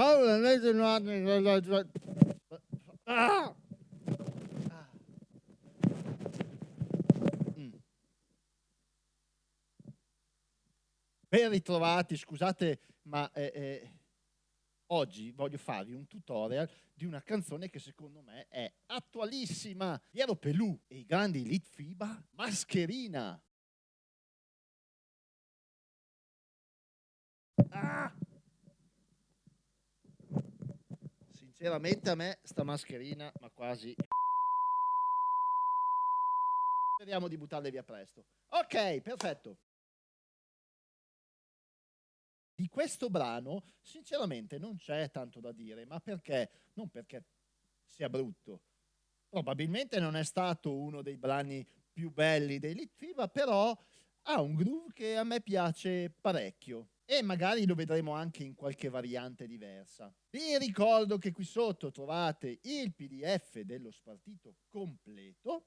Allora, invece no... Ah! Mm. Ben ritrovati, scusate, ma eh, eh, oggi voglio farvi un tutorial di una canzone che secondo me è attualissima. Piero Pelù e i grandi Elite FIBA, Mascherina. Ah! Sinceramente a me sta mascherina, ma quasi... Speriamo di buttarle via presto. Ok, perfetto. Di questo brano, sinceramente, non c'è tanto da dire, ma perché? Non perché sia brutto. Probabilmente non è stato uno dei brani più belli dei Litfiba, però ha un groove che a me piace parecchio e magari lo vedremo anche in qualche variante diversa. Vi ricordo che qui sotto trovate il pdf dello spartito completo.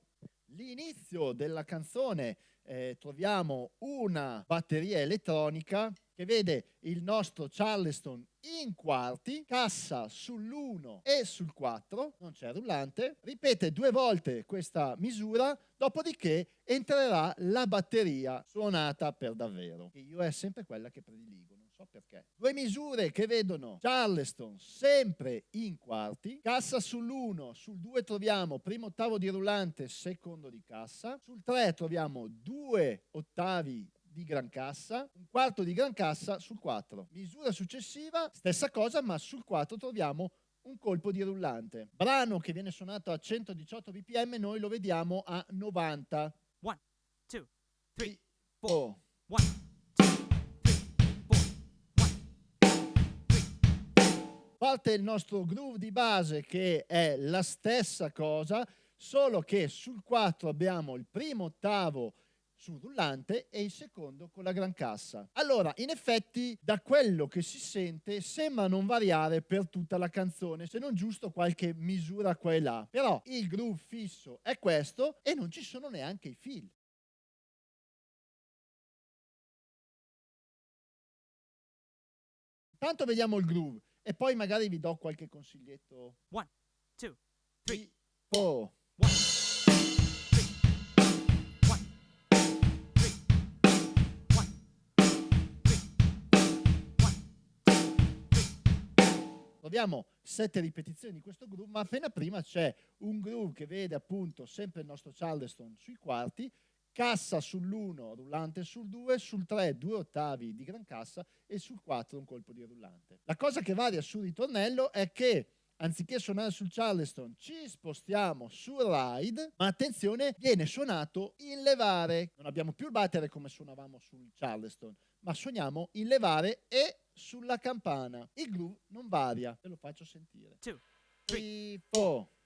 L'inizio della canzone eh, troviamo una batteria elettronica che vede il nostro Charleston in quarti, cassa sull'1 e sul 4, non c'è rullante, ripete due volte questa misura, dopodiché entrerà la batteria suonata per davvero. E io è sempre quella che prediligo so perché. Due misure che vedono Charleston sempre in quarti, cassa sull'1, sul 2 troviamo primo ottavo di rullante, secondo di cassa, sul 3 troviamo due ottavi di gran cassa, un quarto di gran cassa sul 4. Misura successiva, stessa cosa, ma sul 4 troviamo un colpo di rullante. Brano che viene suonato a 118 bpm, noi lo vediamo a 90. 1, 2, 3, 4. 1, parte il nostro groove di base che è la stessa cosa, solo che sul 4 abbiamo il primo ottavo sul rullante e il secondo con la gran cassa. Allora, in effetti, da quello che si sente, sembra non variare per tutta la canzone, se non giusto qualche misura qua e là. Però il groove fisso è questo e non ci sono neanche i fill. Tanto vediamo il groove e poi magari vi do qualche consiglietto. One, two, three, four. One. Troviamo sette ripetizioni di questo groove, ma appena prima c'è un groove che vede appunto sempre il nostro Charleston sui quarti cassa sull'1, rullante sul 2, sul 3 due ottavi di gran cassa e sul 4 un colpo di rullante. La cosa che varia sul ritornello è che anziché suonare sul Charleston ci spostiamo sul ride, ma attenzione, viene suonato in levare. Non abbiamo più il battere come suonavamo sul Charleston, ma suoniamo in levare e sulla campana. Il groove non varia, ve lo faccio sentire. 2, 3, 4.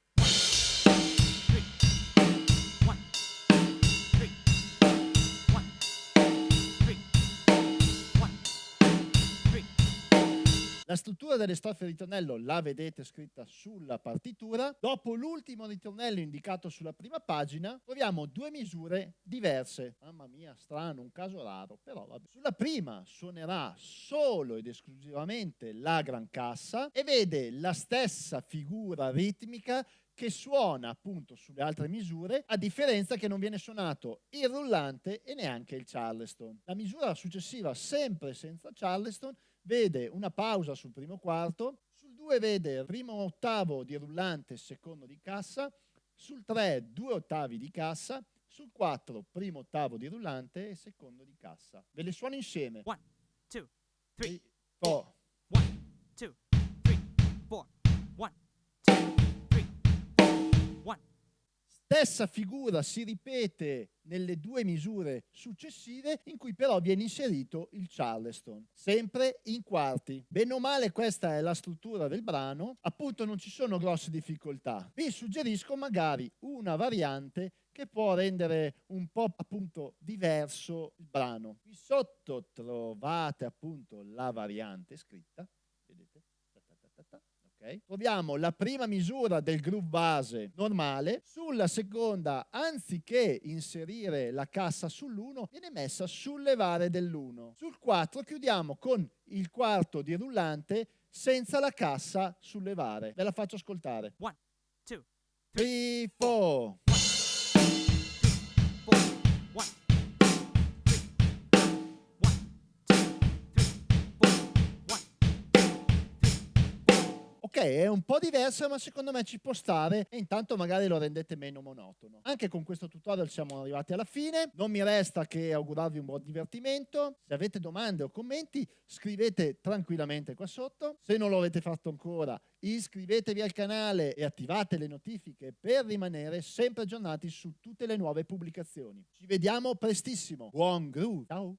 La struttura delle strofe ritornello la vedete scritta sulla partitura. Dopo l'ultimo ritornello indicato sulla prima pagina, troviamo due misure diverse. Mamma mia, strano, un caso raro, però vabbè. Sulla prima suonerà solo ed esclusivamente la gran cassa e vede la stessa figura ritmica che suona appunto sulle altre misure, a differenza che non viene suonato il rullante e neanche il charleston. La misura successiva, sempre senza charleston, vede una pausa sul primo quarto, sul 2 vede il primo ottavo di rullante, secondo di cassa, sul 3 due ottavi di cassa, sul 4 primo ottavo di rullante e secondo di cassa. Ve le suono insieme. 1, 2, 3, 4. 1, 2, 3, 4. 1, 2, 3, 1. Stessa figura si ripete nelle due misure successive in cui però viene inserito il Charleston, sempre in quarti. Bene o male questa è la struttura del brano, appunto non ci sono grosse difficoltà. Vi suggerisco magari una variante che può rendere un po' appunto diverso il brano. Qui sotto trovate appunto la variante scritta? Okay. Troviamo la prima misura del groove base normale, sulla seconda anziché inserire la cassa sull'1 viene messa sul levare dell'1. Sul 4 chiudiamo con il quarto di rullante senza la cassa sullevare. Ve la faccio ascoltare. One, two, 3, 4. È un po' diverso, ma secondo me ci può stare e intanto magari lo rendete meno monotono. Anche con questo tutorial siamo arrivati alla fine. Non mi resta che augurarvi un buon divertimento. Se avete domande o commenti, scrivete tranquillamente qua sotto. Se non lo avete fatto ancora, iscrivetevi al canale e attivate le notifiche per rimanere sempre aggiornati su tutte le nuove pubblicazioni. Ci vediamo prestissimo. Buon groove! Ciao!